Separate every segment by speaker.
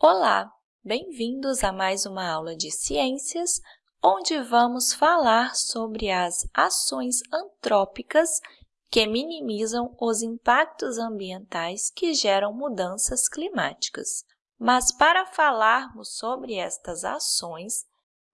Speaker 1: Olá, bem-vindos a mais uma aula de ciências, onde vamos falar sobre as ações antrópicas que minimizam os impactos ambientais que geram mudanças climáticas. Mas para falarmos sobre estas ações,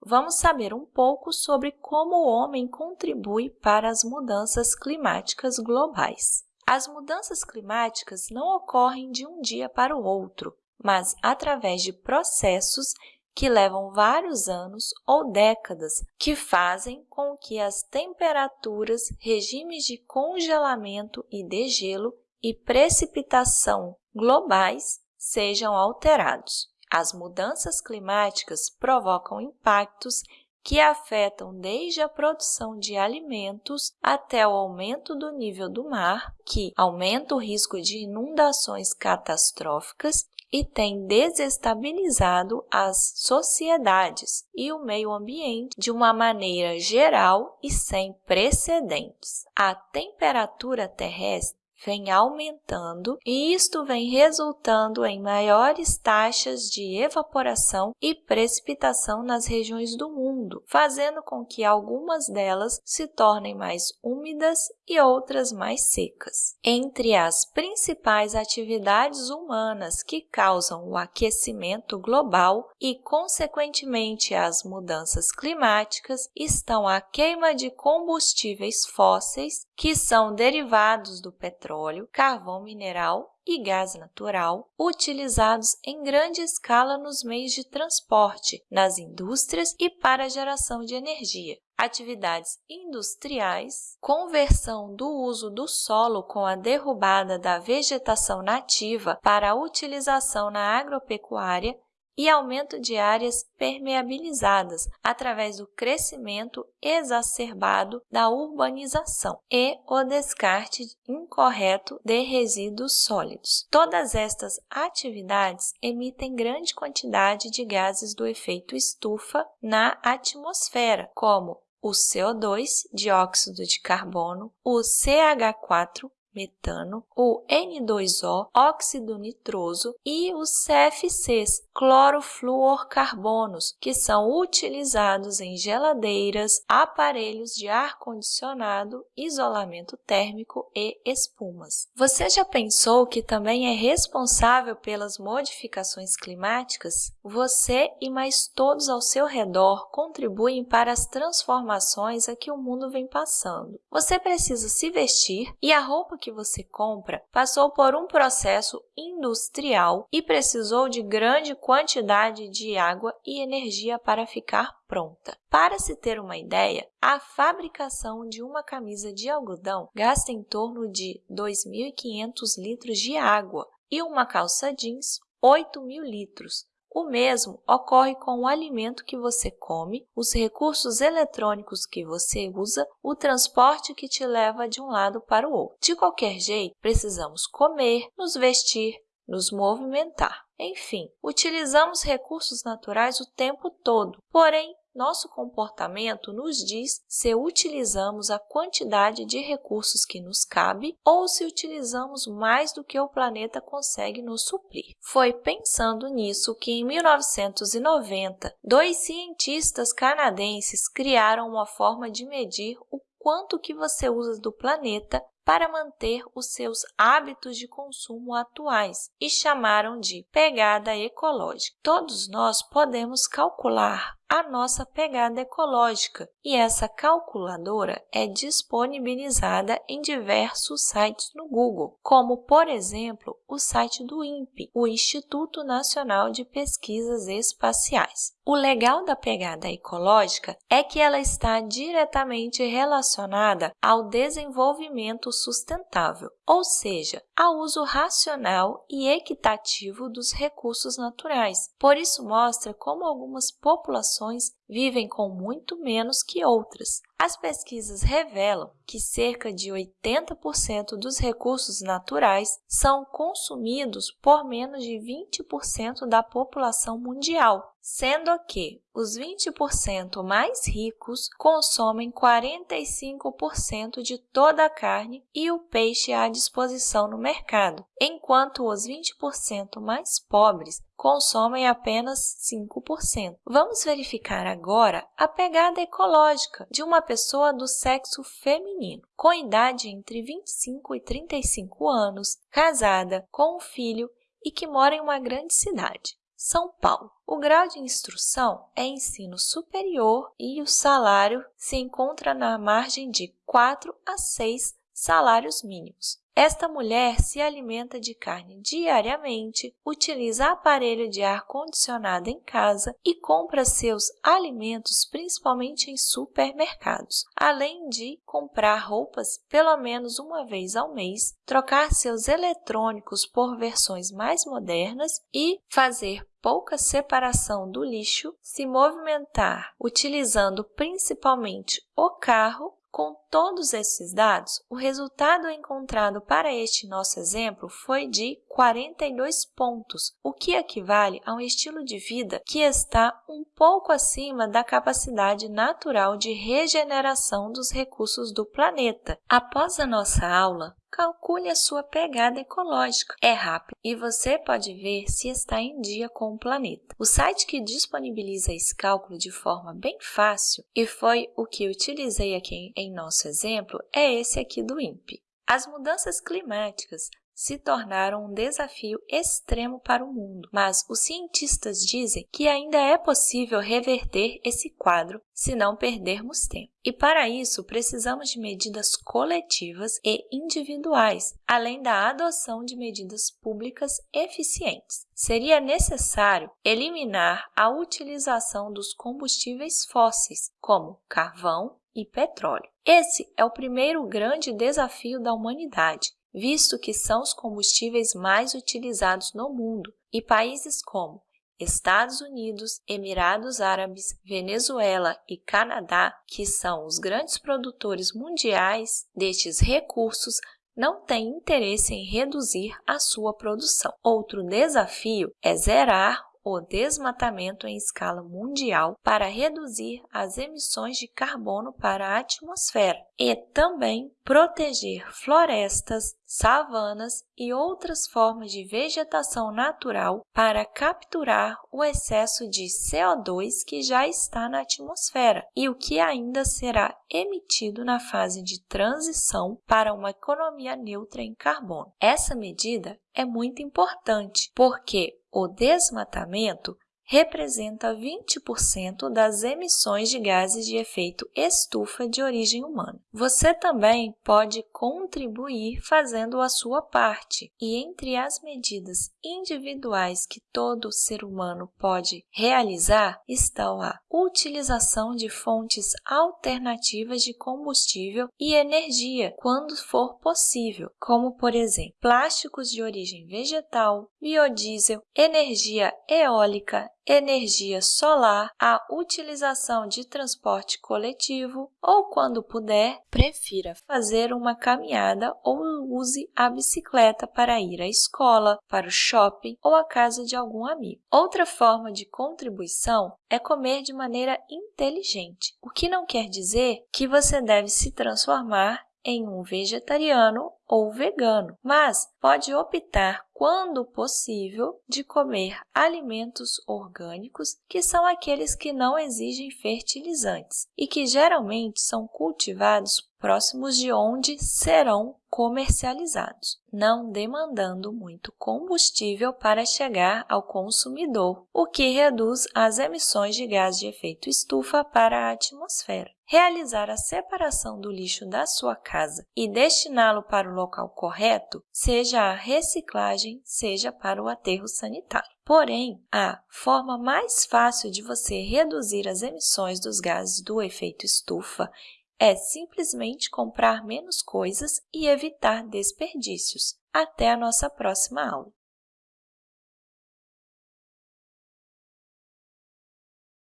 Speaker 1: vamos saber um pouco sobre como o homem contribui para as mudanças climáticas globais. As mudanças climáticas não ocorrem de um dia para o outro, mas através de processos que levam vários anos ou décadas, que fazem com que as temperaturas, regimes de congelamento e degelo e precipitação globais sejam alterados. As mudanças climáticas provocam impactos que afetam desde a produção de alimentos até o aumento do nível do mar, que aumenta o risco de inundações catastróficas e tem desestabilizado as sociedades e o meio ambiente de uma maneira geral e sem precedentes. A temperatura terrestre vem aumentando e isto vem resultando em maiores taxas de evaporação e precipitação nas regiões do mundo, fazendo com que algumas delas se tornem mais úmidas e outras mais secas. Entre as principais atividades humanas que causam o aquecimento global e, consequentemente, as mudanças climáticas estão a queima de combustíveis fósseis, que são derivados do petróleo, carvão mineral e gás natural, utilizados em grande escala nos meios de transporte, nas indústrias e para a geração de energia. Atividades industriais, conversão do uso do solo com a derrubada da vegetação nativa para a utilização na agropecuária e aumento de áreas permeabilizadas através do crescimento exacerbado da urbanização e o descarte incorreto de resíduos sólidos. Todas estas atividades emitem grande quantidade de gases do efeito estufa na atmosfera, como o CO2, dióxido de carbono, o CH4, metano, o N2O, óxido nitroso e os CFCs, clorofluorcarbonos, que são utilizados em geladeiras, aparelhos de ar-condicionado, isolamento térmico e espumas. Você já pensou que também é responsável pelas modificações climáticas? Você e mais todos ao seu redor contribuem para as transformações a que o mundo vem passando. Você precisa se vestir e a roupa que você compra passou por um processo industrial e precisou de grande quantidade de água e energia para ficar pronta. Para se ter uma ideia, a fabricação de uma camisa de algodão gasta em torno de 2.500 litros de água e uma calça jeans 8.000 litros. O mesmo ocorre com o alimento que você come, os recursos eletrônicos que você usa, o transporte que te leva de um lado para o outro. De qualquer jeito, precisamos comer, nos vestir, nos movimentar. Enfim, utilizamos recursos naturais o tempo todo, porém, nosso comportamento nos diz se utilizamos a quantidade de recursos que nos cabe ou se utilizamos mais do que o planeta consegue nos suprir. Foi pensando nisso que, em 1990, dois cientistas canadenses criaram uma forma de medir o quanto que você usa do planeta para manter os seus hábitos de consumo atuais e chamaram de pegada ecológica. Todos nós podemos calcular a nossa pegada ecológica e essa calculadora é disponibilizada em diversos sites no Google, como, por exemplo, o site do INPE, o Instituto Nacional de Pesquisas Espaciais. O legal da pegada ecológica é que ela está diretamente relacionada ao desenvolvimento sustentável, ou seja, ao uso racional e equitativo dos recursos naturais. Por isso mostra como algumas populações vivem com muito menos que outras. As pesquisas revelam que cerca de 80% dos recursos naturais são consumidos por menos de 20% da população mundial, sendo que os 20% mais ricos consomem 45% de toda a carne e o peixe disposição no mercado, enquanto os 20% mais pobres consomem apenas 5%. Vamos verificar agora a pegada ecológica de uma pessoa do sexo feminino, com idade entre 25 e 35 anos, casada, com um filho e que mora em uma grande cidade. São Paulo. O grau de instrução é ensino superior e o salário se encontra na margem de 4 a 6 salários mínimos. Esta mulher se alimenta de carne diariamente, utiliza aparelho de ar-condicionado em casa e compra seus alimentos principalmente em supermercados, além de comprar roupas pelo menos uma vez ao mês, trocar seus eletrônicos por versões mais modernas e fazer pouca separação do lixo, se movimentar utilizando principalmente o carro com todos esses dados, o resultado encontrado para este nosso exemplo foi de 42 pontos, o que equivale a um estilo de vida que está um pouco acima da capacidade natural de regeneração dos recursos do planeta. Após a nossa aula, calcule a sua pegada ecológica. É rápido e você pode ver se está em dia com o planeta. O site que disponibiliza esse cálculo de forma bem fácil, e foi o que utilizei aqui em nosso exemplo, é esse aqui do INPE. As mudanças climáticas se tornaram um desafio extremo para o mundo, mas os cientistas dizem que ainda é possível reverter esse quadro se não perdermos tempo. E para isso, precisamos de medidas coletivas e individuais, além da adoção de medidas públicas eficientes. Seria necessário eliminar a utilização dos combustíveis fósseis, como carvão e petróleo. Esse é o primeiro grande desafio da humanidade visto que são os combustíveis mais utilizados no mundo, e países como Estados Unidos, Emirados Árabes, Venezuela e Canadá, que são os grandes produtores mundiais destes recursos, não têm interesse em reduzir a sua produção. Outro desafio é zerar o desmatamento em escala mundial para reduzir as emissões de carbono para a atmosfera e também proteger florestas, savanas e outras formas de vegetação natural para capturar o excesso de CO2 que já está na atmosfera e o que ainda será emitido na fase de transição para uma economia neutra em carbono. Essa medida é muito importante porque o desmatamento representa 20% das emissões de gases de efeito estufa de origem humana. Você também pode contribuir fazendo a sua parte, e entre as medidas individuais que todo ser humano pode realizar estão a utilização de fontes alternativas de combustível e energia quando for possível, como, por exemplo, plásticos de origem vegetal, biodiesel, energia eólica, energia solar, a utilização de transporte coletivo ou, quando puder, prefira fazer uma caminhada ou use a bicicleta para ir à escola, para o shopping ou à casa de algum amigo. Outra forma de contribuição é comer de maneira inteligente, o que não quer dizer que você deve se transformar em um vegetariano ou vegano, mas pode optar, quando possível, de comer alimentos orgânicos, que são aqueles que não exigem fertilizantes e que geralmente são cultivados próximos de onde serão comercializados, não demandando muito combustível para chegar ao consumidor, o que reduz as emissões de gás de efeito estufa para a atmosfera. Realizar a separação do lixo da sua casa e destiná-lo para o local correto, seja a reciclagem, seja para o aterro sanitário. Porém, a forma mais fácil de você reduzir as emissões dos gases do efeito estufa é simplesmente comprar menos coisas e evitar desperdícios. Até a nossa próxima aula!